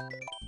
you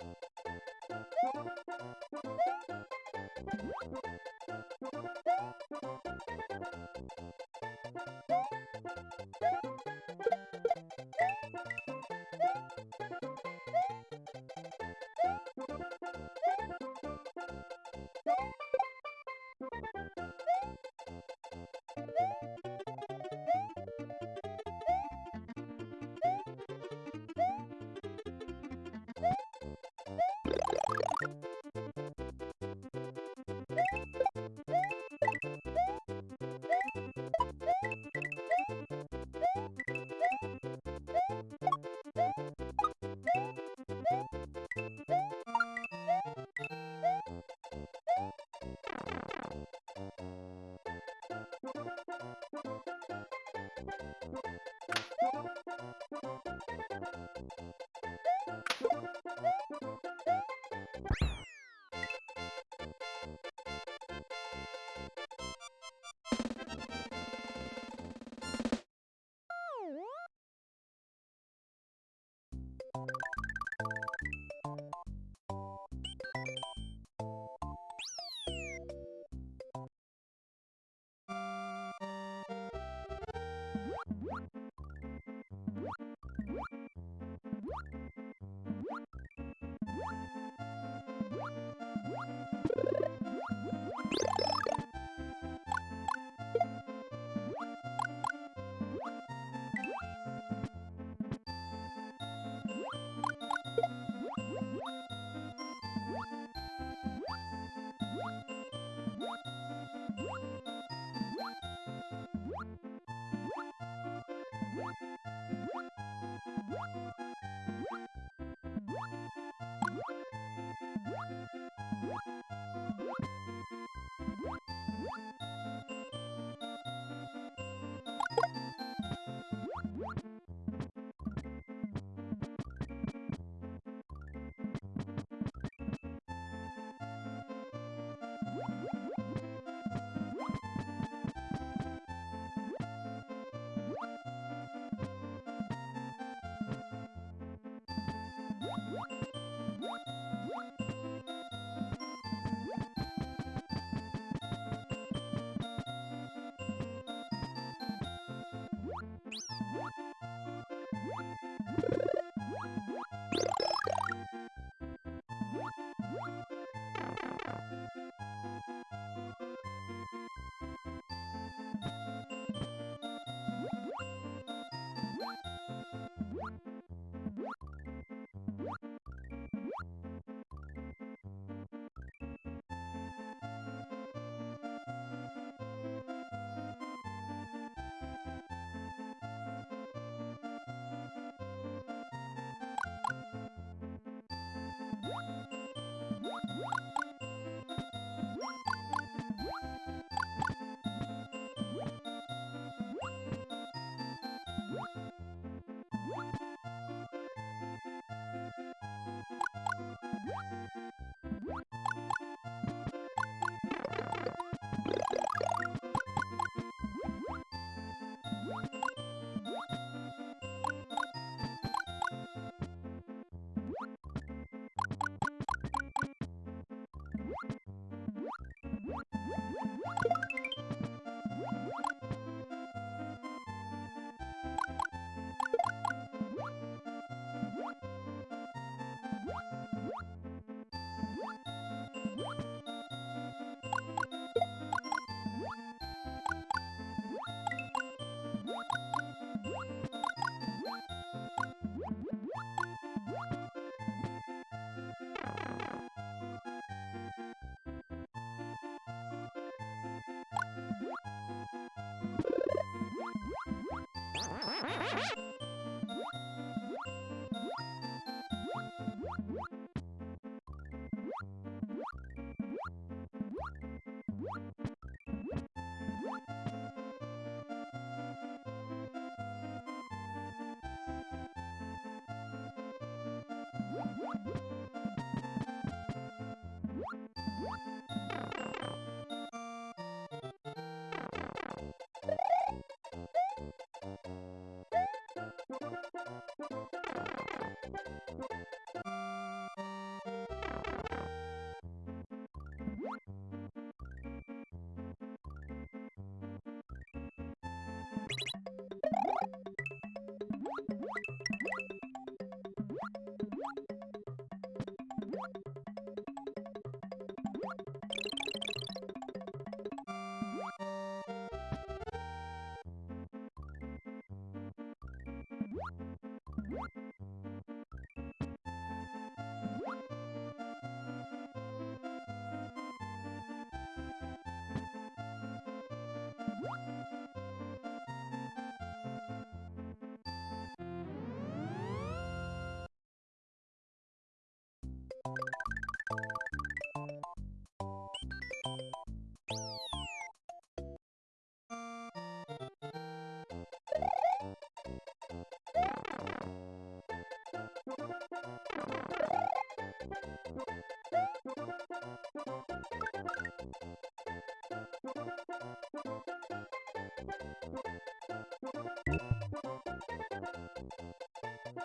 うん。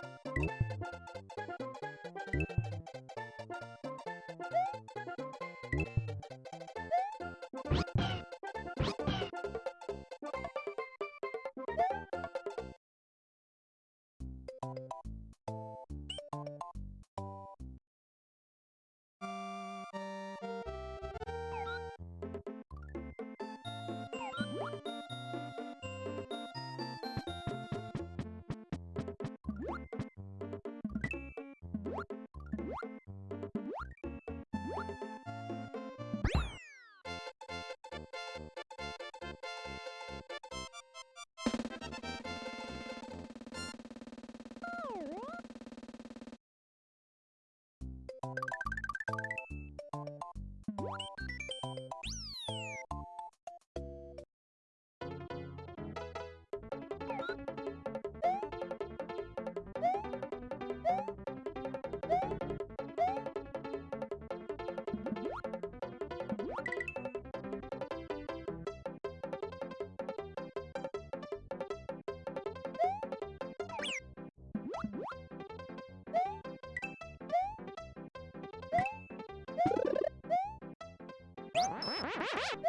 Thank you. Ah!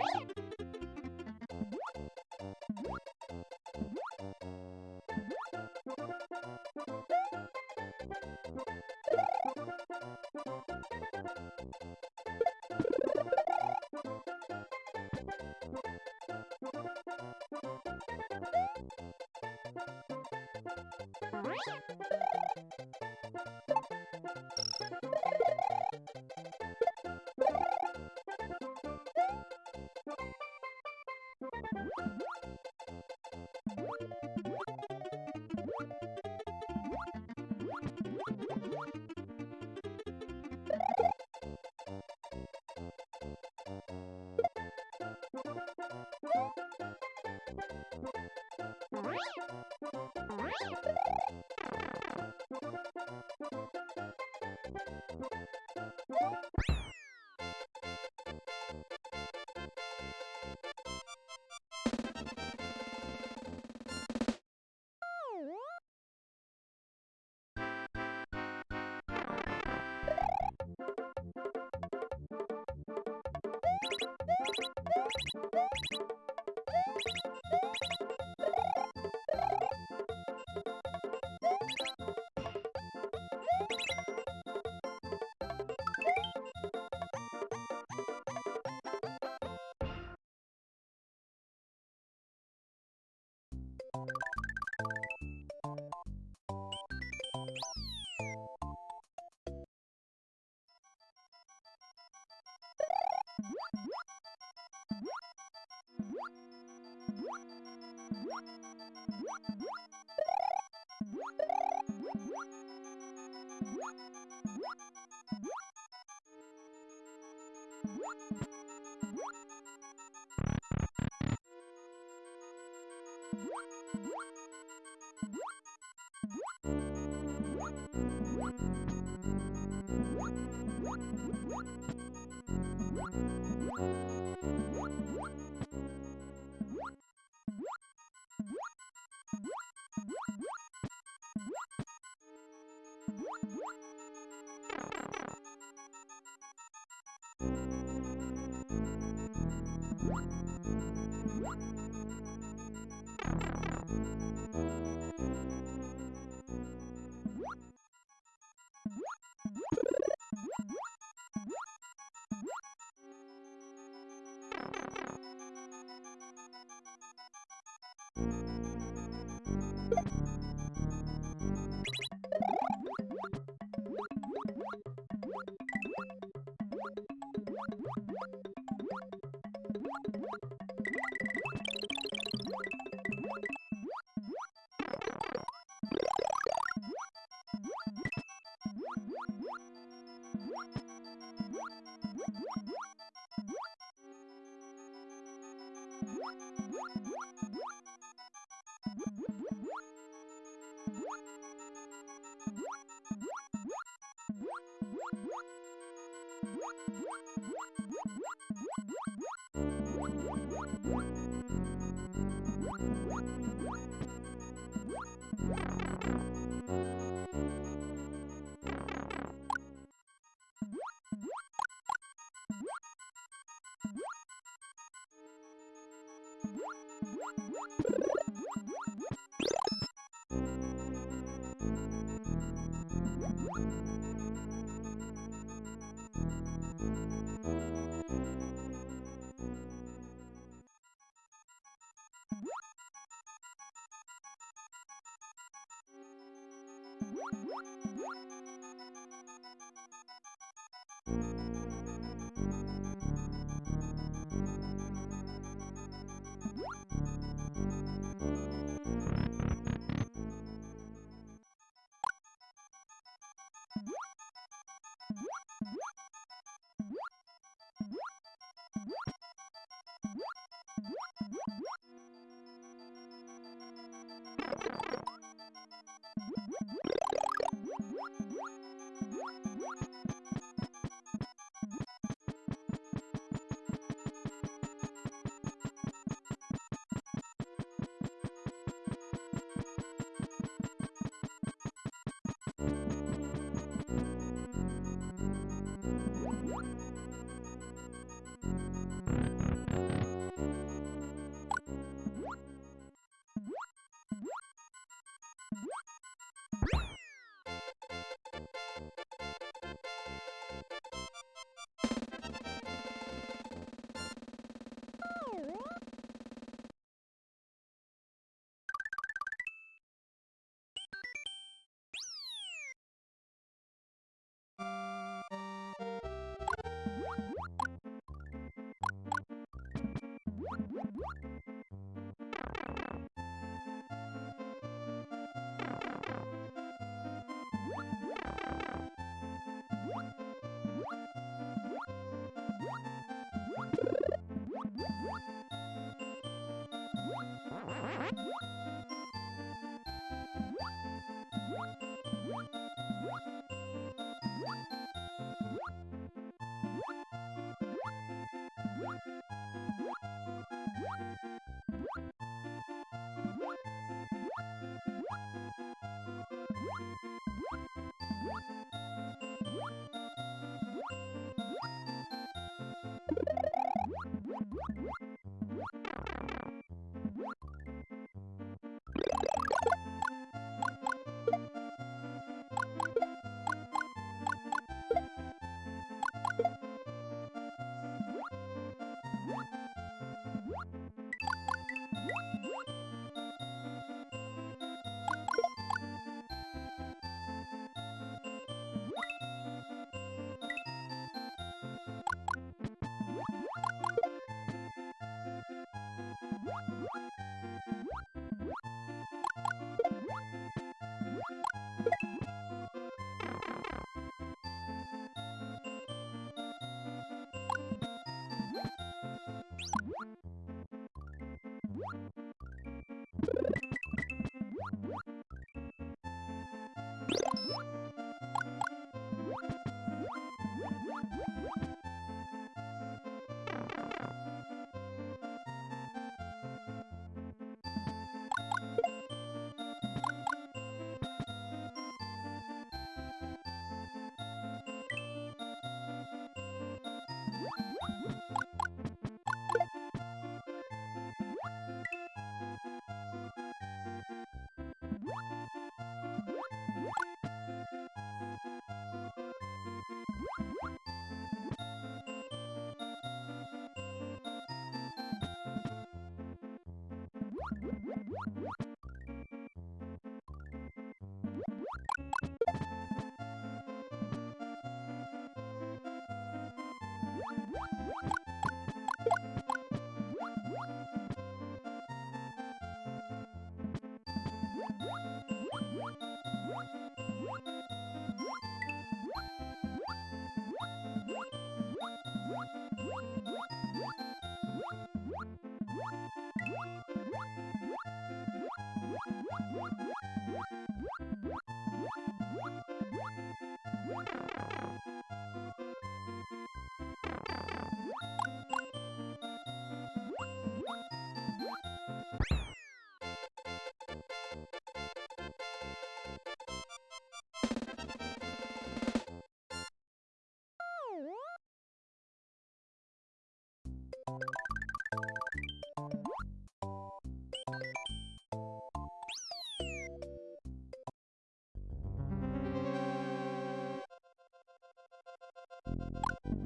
you What? What? Yeah. You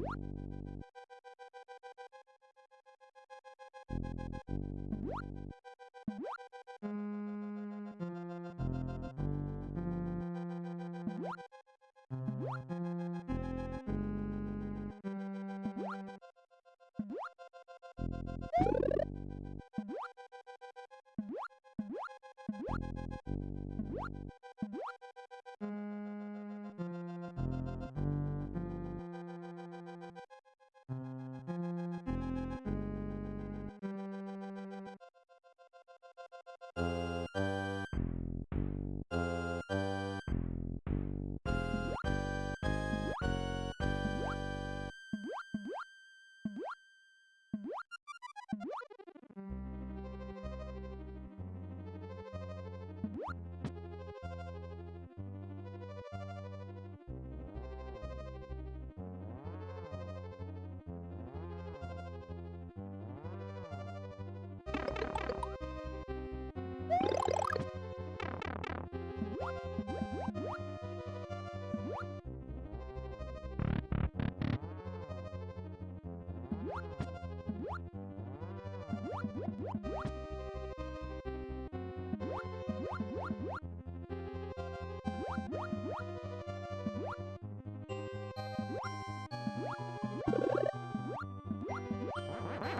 What?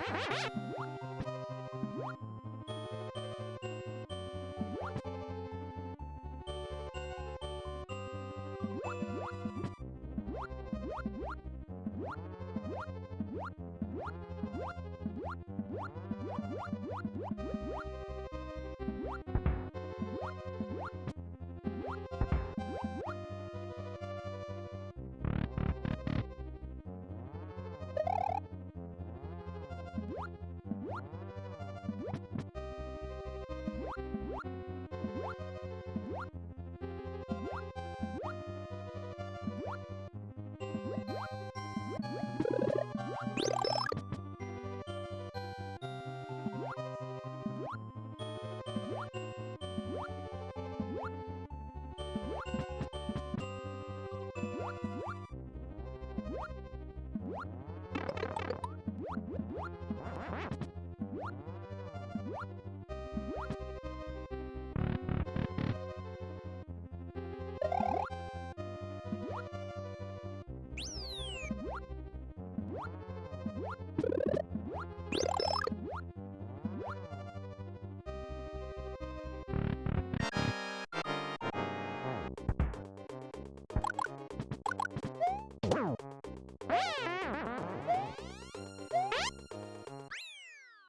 Ha ha ha!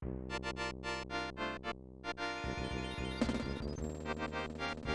Thank you.